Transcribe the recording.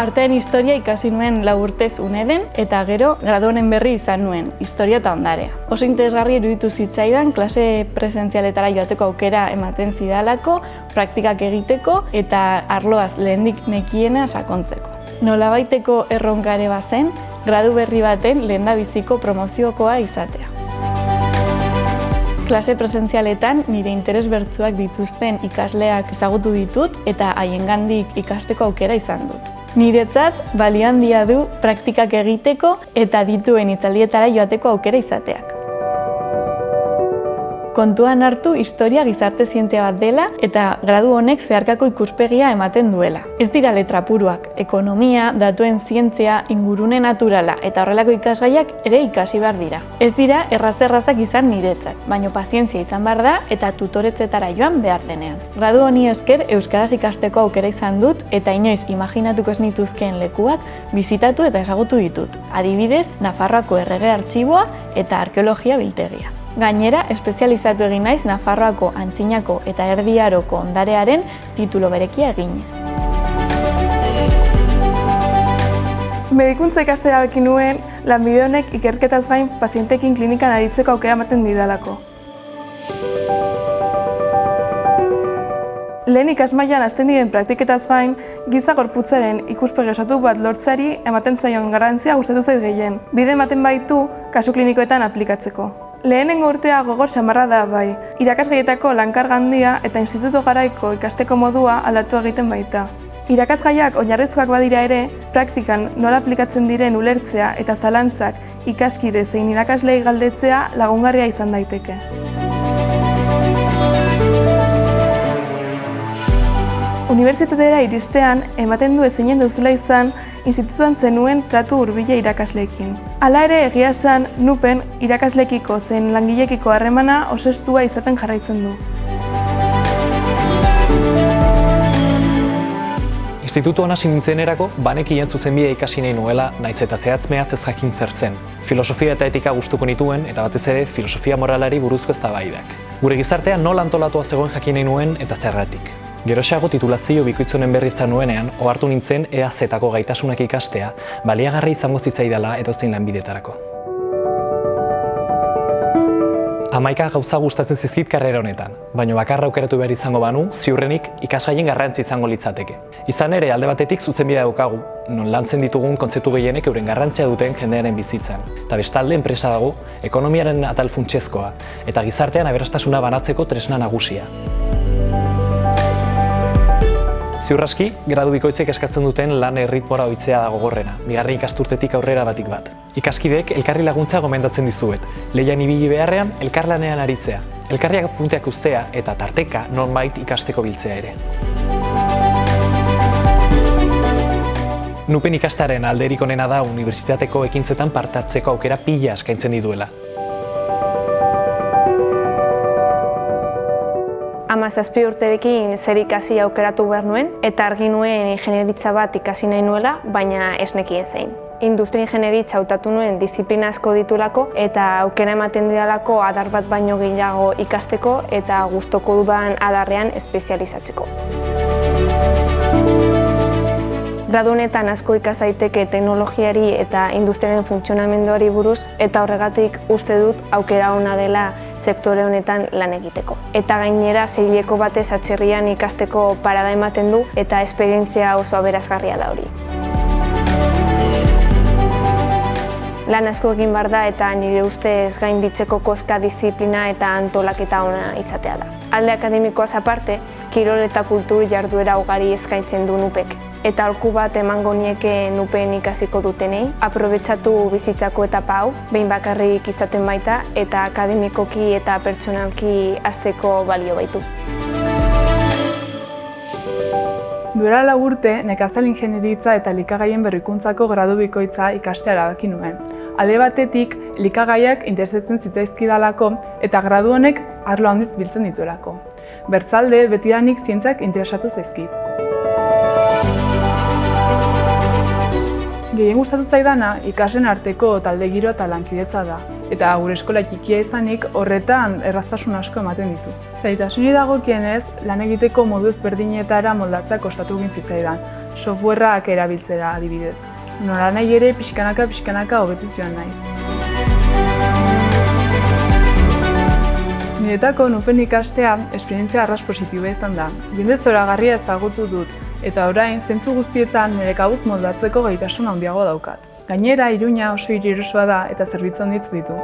Artean historia ikasi nuen lau urtez uneden eta gero graduonen berri izan nuen, historia eta ondarea. Oso interesgarri iruditu zitzaidan klase presentzialetara joateko aukera ematen zidalako, praktikak egiteko eta arloaz lehendik nekiena sakontzeko. Nolabaiteko erronkare bazen, gradu berri baten lehendabiziko promoziokoa izatea. Klase presentzialetan nire interes bertsuak dituzten ikasleak ezagutu ditut eta haiengandik ikasteko aukera izan dut. Niretzat balio handia du praktikak egiteko eta dituen itzaldietara joateko aukera izateak. Kontuan hartu historia gizarte zientzia bat dela eta gradu honek zeharkako ikuspegia ematen duela. Ez dira letra puruak, ekonomia, datuen zientzia, ingurune naturala eta horrelako ikasgaiak ere ikasi behar dira. Ez dira erraz-errazak izan niretzat, baino pazientzia izan behar da eta tutoretzetara joan behar denean. Gradu honi esker Euskaraz ikasteko aukera izan dut eta inoiz imaginatuko ez nituzkeen lekuak bizitatu eta ezagutu ditut. Adibidez, Nafarroako errege artxiboa eta arkeologia biltegia. Gainera, espezializatu egin naiz Nafarroako antzinako eta erdiaroko ondarearen titulo berekia eginez. Medikuntza ikastera bekin nuen, lanbide honek ikerketaz gain pazientekin klinikan aritzeko aukera ematen didalako. Lehen ikasmailan hasten diren praktiketaz gain, giza gorputzaren ikuspegi osatu bat lortzari ematen zaion garrantzia gustatu zait gehien. Bide ematen baitu kasu klinikoetan aplikatzeko. Lehenengo urtea gogor samarra da bai, irakasgaietako lankarga handia eta instituto garaiko ikasteko modua aldatu egiten baita. Irakasgaiak oinarrizkoak badira ere, praktikan nola aplikatzen diren ulertzea eta zalantzak ikaskide zein irakaslei galdetzea lagungarria izan daiteke. Unibertsitatera iristean, ematen du ezinen duzula izan, institutuan zenuen tratu hurbile irakasleekin. Hala ere egia esan, nupen irakaslekiko zen langilekiko harremana oso estua izaten jarraitzen du. Institutu hasi nintzenerako, banekien zuzenbidea ikasi nahi nuela, naiz eta zehatz mehatz ez jakin zer zen. Filosofia eta etika gustuko nituen, eta batez ere filosofia moralari buruzko eztabaidak. Gure gizartean nola antolatua zegoen jakin nahi nuen eta zerratik. Geroxeago titulazio bikoitzonen berri izan nuenean, ohartu nintzen EAZ-ako gaitasunak ikastea, baliagarri izango zitzaidala edozein lanbidetarako. Amaika gauza gustatzen zizkit karrera honetan, baina bakarra aukeratu behar izango banu, ziurrenik ikasgaien garrantzi izango litzateke. Izan ere, alde batetik zuzenbidea daukagu, non lantzen ditugun kontzeptu gehienek euren garrantzia duten jendearen bizitzan. Eta bestalde enpresa dago, ekonomiaren atal funtsezkoa, eta gizartean aberastasuna banatzeko tresna nagusia. Ziurraski, gradu bikoitzek eskatzen duten lan erritmora oitzea dago gorrena, bigarren ikasturtetik aurrera batik bat. Ikaskidek elkarri laguntza gomendatzen dizuet, lehian ibili beharrean elkarlanean aritzea, elkarriak punteak ustea eta tarteka nonbait ikasteko biltzea ere. Nupen ikastaren alderik onena da unibertsitateko ekintzetan partartzeko aukera pila eskaintzen dituela. Amazazpi urterekin zer ikasi aukeratu behar nuen, eta argi nuen ingenieritza bat ikasi nahi nuela, baina ez nekien zein. Industria ingenieritza hautatu nuen disiplina asko ditulako eta aukera ematen didalako adar bat baino gehiago ikasteko eta gustoko dudan adarrean espezializatzeko. Gradu honetan asko ikas daiteke teknologiari eta industriaren funtzionamenduari buruz eta horregatik uste dut aukera ona dela sektore honetan lan egiteko. Eta gainera zeileko batez atxerrian ikasteko parada ematen du eta esperientzia oso aberazgarria da hori. Lan asko egin bar da eta nire ustez gainditzeko koska disiplina eta antolaketa ona izatea da. Alde akademikoaz aparte, kirol eta kultur jarduera ugari eskaintzen du nupek eta alku bat emango nieke nupen ikasiko dutenei. Aprobetsatu bizitzako etapa hau, behin bakarrik izaten baita eta akademikoki eta pertsonalki azteko balio baitu. Duela lagurte, nekazal ingenieritza eta likagaien berrikuntzako gradu bikoitza ikastea erabaki nuen. Alde batetik, likagaiak interesetzen zitzaizkidalako eta gradu honek arlo handiz biltzen dituelako. Bertzalde, betidanik zientzak interesatu zaizkit. Gehien gustatu zaidana ikasen arteko talde giro eta lankidetza da. Eta gure eskola txikia izanik horretan erraztasun asko ematen ditu. Zaitasuni dagokienez, lan egiteko modu ezberdinetara moldatzea kostatu gintzitza softwareak erabiltzera adibidez. Nora nahi ere pixkanaka pixkanaka hobetu joan naiz. Niretako nupen ikastea esperientzia arras positiba izan da. Jende zoragarria ezagutu dut, eta orain zentzu guztietan nire kabuz moldatzeko gaitasun handiago daukat. Gainera, Iruña oso hiri da eta zerbitzu handitz ditu.